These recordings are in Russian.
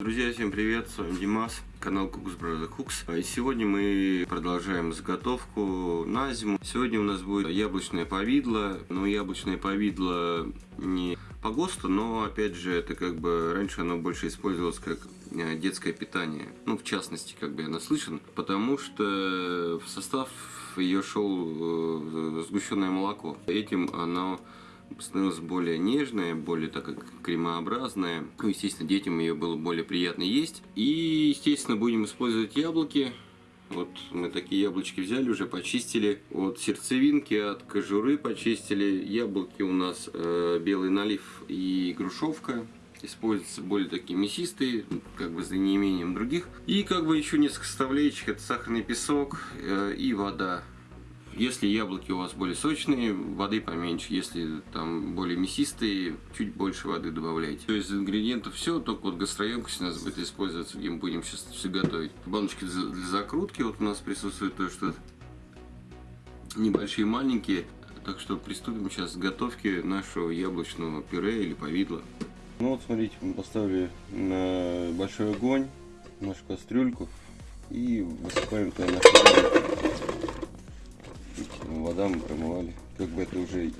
Друзья, всем привет, с вами Димас, канал Кукс Brother Cooks. И сегодня мы продолжаем заготовку на зиму. Сегодня у нас будет яблочное повидло, но яблочное повидло не по ГОСТу, но опять же это как бы раньше оно больше использовалось как э, детское питание. Ну, в частности, как бы я наслышан, потому что в состав ее шел э, сгущенное молоко. Этим оно становилась более нежная, более так как кремообразная. Ну, естественно, детям ее было более приятно есть. И, естественно, будем использовать яблоки. Вот мы такие яблочки взяли, уже почистили. От сердцевинки, от кожуры почистили. Яблоки у нас э, белый налив и грушевка. Используются более такие мясистые, как бы за неимением других. И как бы еще несколько составляющих. Это сахарный песок э, и вода. Если яблоки у вас более сочные, воды поменьше. Если там более мясистые, чуть больше воды добавляйте. То есть ингредиентов все, только вот гастроемкость у нас будет использоваться, где мы будем сейчас все готовить. Баночки для закрутки вот у нас присутствует то, что небольшие, маленькие. Так что приступим сейчас к готовке нашего яблочного пюре или повидла. Ну вот смотрите, мы поставили на большой огонь нашу кастрюльку и высыпаем туда нашу вода мы промывали. Как бы это уже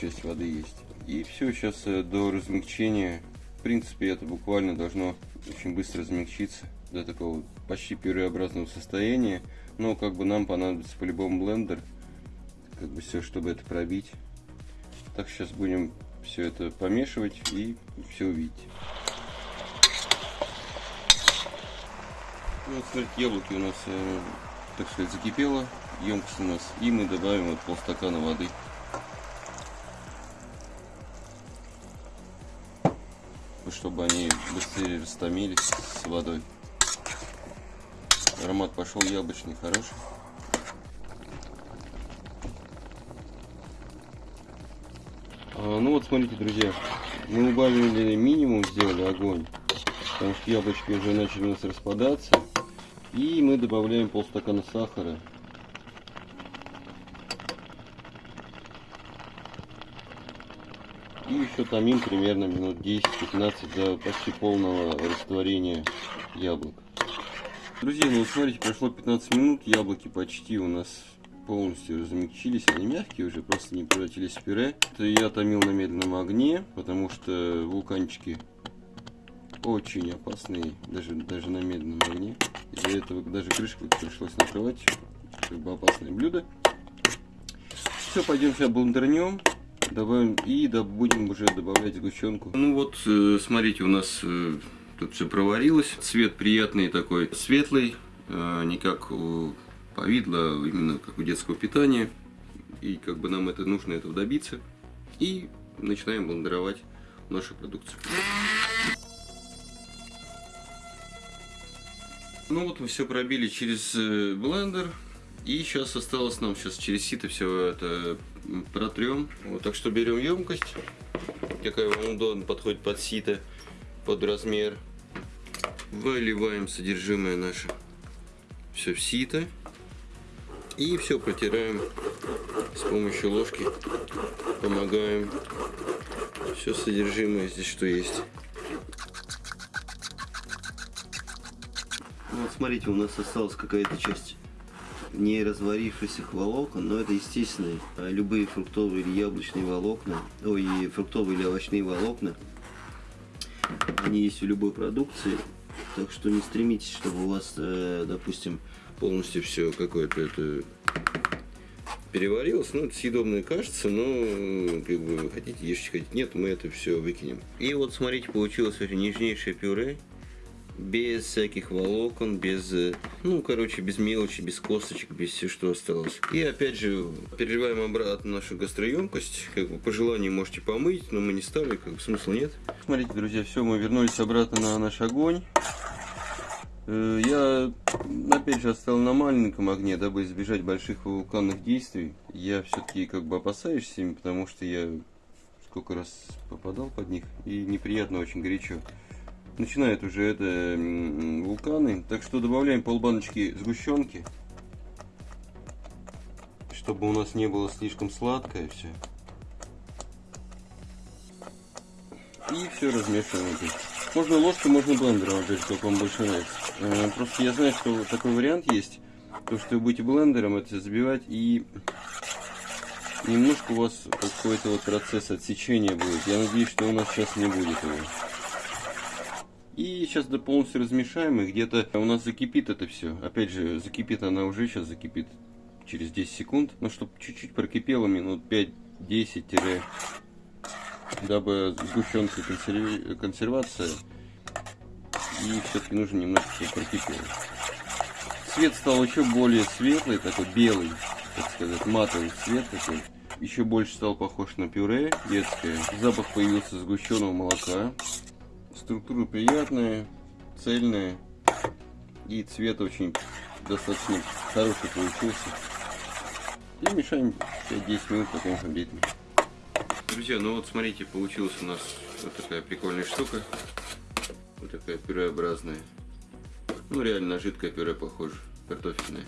часть воды есть. И все, сейчас э, до размягчения, в принципе, это буквально должно очень быстро размягчиться до такого почти пюреобразного состояния. Но как бы нам понадобится по-любому блендер, как бы все, чтобы это пробить. Так сейчас будем все это помешивать и все увидеть. Ну, вот, смотрите, яблоки у нас, э, так сказать, закипело емкость у нас. И мы добавим вот полстакана воды. Чтобы они быстрее растомились с водой. Аромат пошел яблочный, хороший. А, ну вот смотрите, друзья, мы убавили минимум, сделали огонь, потому что яблочки уже начали у нас распадаться. И мы добавляем полстакана сахара И еще томим примерно минут 10-15 до почти полного растворения яблок. Друзья, ну смотрите, прошло 15 минут, яблоки почти у нас полностью размягчились, они мягкие уже, просто не превратились в пюре. Это я томил на медленном огне, потому что вулканчики очень опасные, даже, даже на медленном огне. Из-за этого даже крышку пришлось накрывать, как бы опасное блюдо. Все, пойдем сейчас блендернем добавим и будем уже добавлять сгущенку. Ну вот, э, смотрите, у нас э, тут все проварилось. Цвет приятный такой, светлый, э, не как у повидла, именно как у детского питания. И как бы нам это нужно этого добиться. И начинаем блендеровать нашу продукцию. Ну вот мы все пробили через блендер. И сейчас осталось нам сейчас через сито все это протрем. Вот, так что берем емкость, какая вам удобно подходит под сито, под размер. Выливаем содержимое наше все в сито. И все протираем с помощью ложки. Помогаем. Все содержимое здесь что есть. Смотрите, у нас осталась какая-то часть не разварившихся волокон, но это естественные. А любые фруктовые или яблочные волокна, ой, фруктовые или овощные волокна, они есть в любой продукции. Так что не стремитесь, чтобы у вас, э, допустим, полностью все какое-то это переварилось. Ну, это съедобное кажется, но как бы хотите ешьте, хотите нет, мы это все выкинем. И вот смотрите, получилось нежнейшее пюре без всяких волокон, без, э, ну, короче, без мелочи, без косточек, без все, что осталось. И опять же, переливаем обратно нашу гастроемкость, как бы по желанию можете помыть, но мы не стали, как бы смысла нет. Смотрите, друзья, все, мы вернулись обратно на наш огонь. Э, я, опять же, оставил на маленьком огне, дабы избежать больших вулканных действий. Я все-таки как бы опасаюсь с ними, потому что я сколько раз попадал под них, и неприятно очень горячо начинают уже это вулканы. Так что добавляем полбаночки сгущенки, чтобы у нас не было слишком сладкое все. И все размешиваем. Можно ложкой, можно блендером, опять же, как вам больше нравится. Э, Просто я знаю, что такой вариант есть. То, что вы будете блендером это забивать и немножко у вас какой-то вот процесс отсечения будет. Я надеюсь, что у нас сейчас не будет его. И сейчас до полностью размешаем, и где-то у нас закипит это все. Опять же, закипит она уже, сейчас закипит через 10 секунд. Но чтобы чуть-чуть прокипело, минут 5-10, дабы сгущенка консерви... консервация. И все-таки нужно немножко, прокипело. Цвет стал еще более светлый, такой белый, так сказать, матовый цвет такой. Еще больше стал похож на пюре детское. Запах появился сгущенного молока. Структура приятная, цельная. И цвет очень достаточно хороший получился. И мешаем 5-10 минут, потом обедим. Друзья, ну вот смотрите, получилась у нас вот такая прикольная штука. Вот такая пюреобразная. Ну, реально жидкое пюре похоже, картофельное.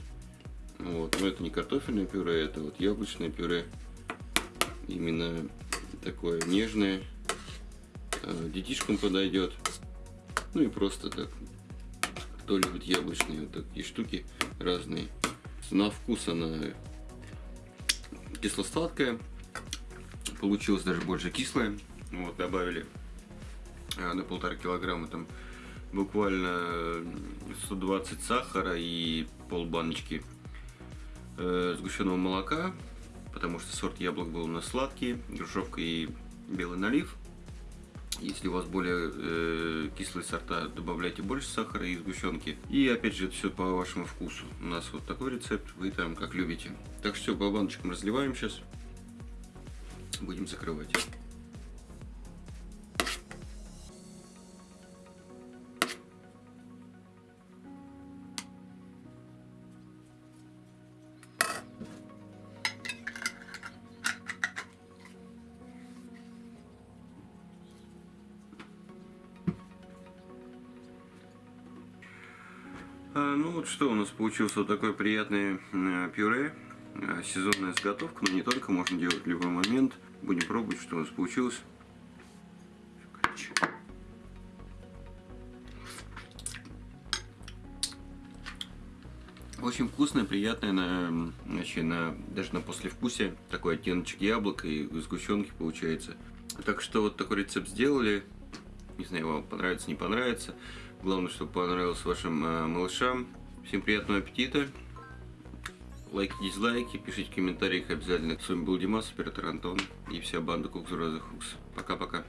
Вот, но это не картофельное пюре, это вот яблочное пюре. Именно такое нежное. А, детишкам подойдет. Ну и просто так. Кто любит яблочные вот такие штуки разные. На вкус она кисло-сладкая. Получилось даже больше кислая. Вот, добавили а, на полтора килограмма там буквально 120 сахара и пол баночки э, сгущенного молока, потому что сорт яблок был у нас сладкий, грушевка и белый налив. Если у вас более э, кислые сорта, добавляйте больше сахара и сгущенки. И опять же, это все по вашему вкусу. У нас вот такой рецепт, вы там как любите. Так что все, по баночкам разливаем сейчас. Будем закрывать. Ну вот что у нас получился вот такой приятный э, пюре. Э, сезонная заготовка, но не только, можно делать в любой момент. Будем пробовать, что у нас получилось. Очень вкусное, приятное, на, вообще на, даже на послевкусие. Такой оттеночек яблока и сгущенки получается. Так что вот такой рецепт сделали. Не знаю, вам понравится, не понравится. Главное, чтобы понравилось вашим э, малышам. Всем приятного аппетита. Лайки, дизлайки, пишите в комментариях обязательно. С вами был Димас, оператор Антон и вся банда Кукс Роза Хукс. Пока-пока.